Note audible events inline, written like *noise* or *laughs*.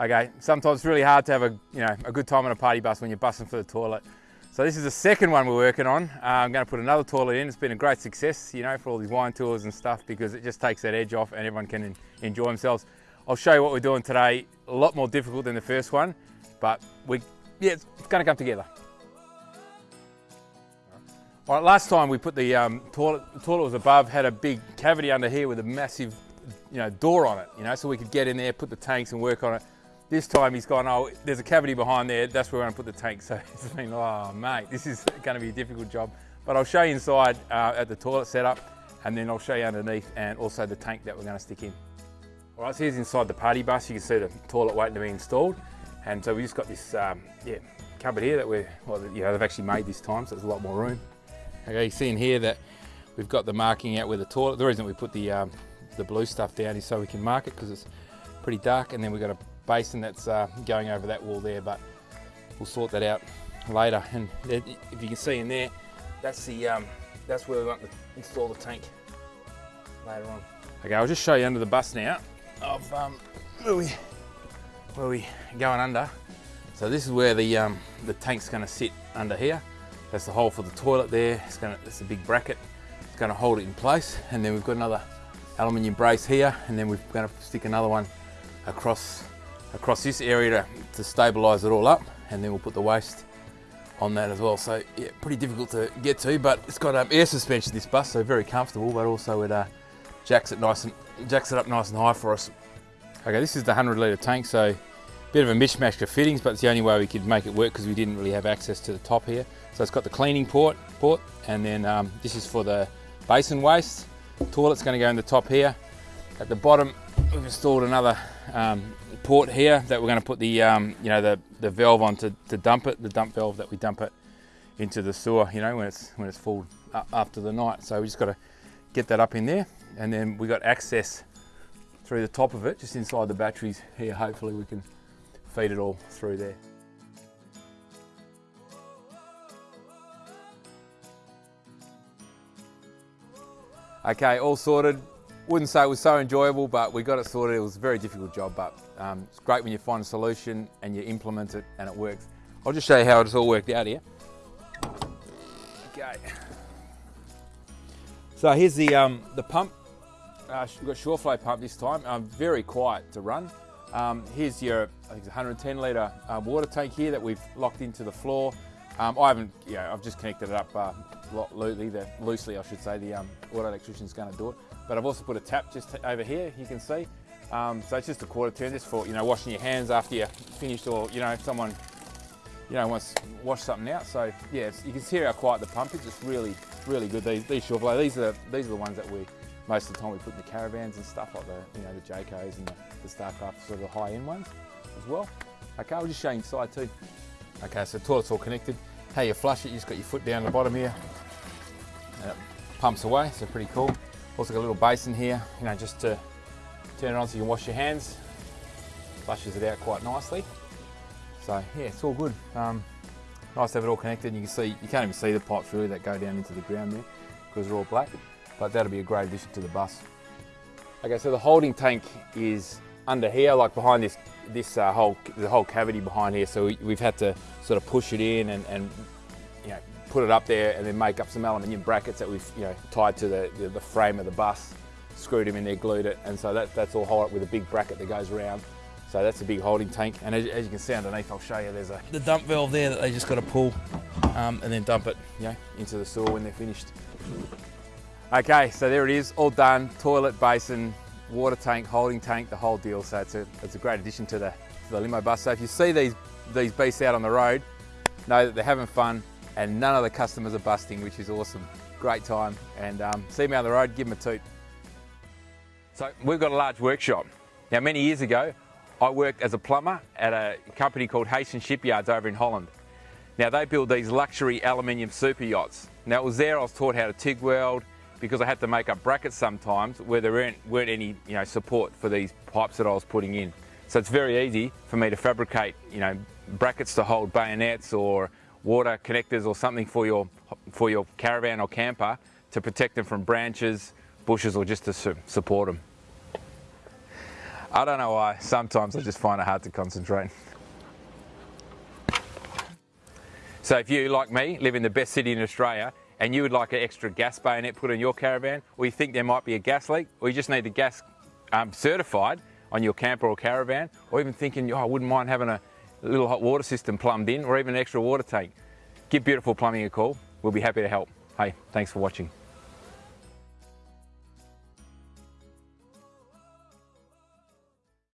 Okay, sometimes it's really hard to have a, you know, a good time on a party bus when you're busting for the toilet. So this is the second one we're working on. Uh, I'm going to put another toilet in. It's been a great success, you know, for all these wine tours and stuff because it just takes that edge off and everyone can enjoy themselves. I'll show you what we're doing today. A lot more difficult than the first one, but we, yeah, it's, it's going to come together. All right, last time we put the um, toilet, the toilet was above, had a big cavity under here with a massive, you know, door on it, you know, so we could get in there, put the tanks and work on it. This time he's gone, oh, there's a cavity behind there, that's where we're gonna put the tank. *laughs* So it's been, oh mate, this is gonna be a difficult job. But I'll show you inside uh, at the toilet setup and then I'll show you underneath and also the tank that we're gonna stick in. All right, so here's inside the party bus. You can see the toilet waiting to be installed. And so we just got this, um, yeah, cupboard here that we're, well, you know, they've actually made this time, so there's a lot more room. Okay, you see in here that we've got the marking out where the toilet, the reason we put the, um, the blue stuff down is so we can mark it because it's pretty dark and then we've got a basin that's uh, going over that wall there, but we'll sort that out later. And if you can see in there, that's the um, that's where we want to install the tank later on. Okay, I'll just show you under the bus now of um, where we where we going under. So this is where the um, the tank's going to sit under here. That's the hole for the toilet there. It's going to it's a big bracket. It's going to hold it in place, and then we've got another aluminium brace here, and then we're going to stick another one across across this area to, to stabilise it all up and then we'll put the waste on that as well. So yeah, pretty difficult to get to, but it's got um, air suspension this bus, so very comfortable, but also it uh, jacks it nice and jacks it up nice and high for us. Okay, this is the 100 litre tank, so bit of a mishmash of fittings, but it's the only way we could make it work because we didn't really have access to the top here. So it's got the cleaning port, port and then um, this is for the basin waste. Toilet's going to go in the top here. At the bottom, we've installed another um, port here that we're going to put the um, you know the the valve on to, to dump it, the dump valve that we dump it into the sewer. You know when it's when it's full after the night. So we just got to get that up in there, and then we got access through the top of it, just inside the batteries here. Hopefully we can feed it all through there. Okay, all sorted wouldn't say it was so enjoyable, but we got it sorted. It was a very difficult job, but um, it's great when you find a solution and you implement it and it works. I'll just show you how it's all worked out here. Okay. So here's the um, the pump. Uh, we've got Shurflo pump this time. Um, very quiet to run. Um, here's your I think it's 110 litre uh, water tank here that we've locked into the floor. Um, I haven't, you know, I've just connected it up uh, loosely, the, loosely I should say. The um, auto electrician's going to do it. But I've also put a tap just over here, you can see. Um, so it's just a quarter turn, just for you know washing your hands after you finished, or you know if someone you know wants to wash something out. So yeah, you can see how quiet the pump is. It's really, really good. These these Shurflo, these are these are the ones that we most of the time we put in the caravans and stuff like the you know the Jaycos and the, the Starcraft, sort of the high end ones as well. Okay, I'll just show you inside too. Okay, so toilet's all connected. How you flush it, you just got your foot down the bottom here. And it pumps away, so pretty cool. Also got a little basin here, you know, just to turn it on so you can wash your hands. Flushes it out quite nicely. So yeah, it's all good. Um, nice to have it all connected. You can see, you can't even see the pipes really that go down into the ground there because they're all black, but that'll be a great addition to the bus. Okay, so the holding tank is under here, like behind this this uh, whole the whole cavity behind here. So we, have had to sort of push it in and, and you know put it up there and then make up some aluminium brackets that we've you know tied to the, the, the frame of the bus, screwed them in there, glued it, and so that, that's all held up with a big bracket that goes around. So that's a big holding tank, and as, as you can see underneath, I'll show you, there's a the dump valve there that they just got to pull um, and then dump it you know, into the sewer when they're finished. Okay, so there it is, all done, toilet, basin, water tank, holding tank, the whole deal. So it's a, it's a great addition to the, to the limo bus. So if you see these, these beasts out on the road, know that they're having fun, and none of the customers are busting, which is awesome. Great time. And um, see me on the road, give them a toot. So we've got a large workshop. Now, many years ago, I worked as a plumber at a company called Heesen Shipyards over in Holland. Now, they build these luxury aluminium super yachts. Now, it was there I was taught how to TIG weld because I had to make up brackets sometimes where there weren't, weren't any you know, support for these pipes that I was putting in. So it's very easy for me to fabricate you know, brackets to hold bayonets or water connectors or something for your, for your caravan or camper to protect them from branches, bushes or just to su support them. I don't know why. Sometimes I just find it hard to concentrate. So if you, like me, live in the best city in Australia and you would like an extra gas bayonet put in your caravan, or you think there might be a gas leak, or you just need the gas um, certified on your camper or caravan, or even thinking, oh, I wouldn't mind having a little hot water system plumbed in, or even an extra water tank, give Beautiful Plumbing a call. We'll be happy to help. Hey, thanks for watching.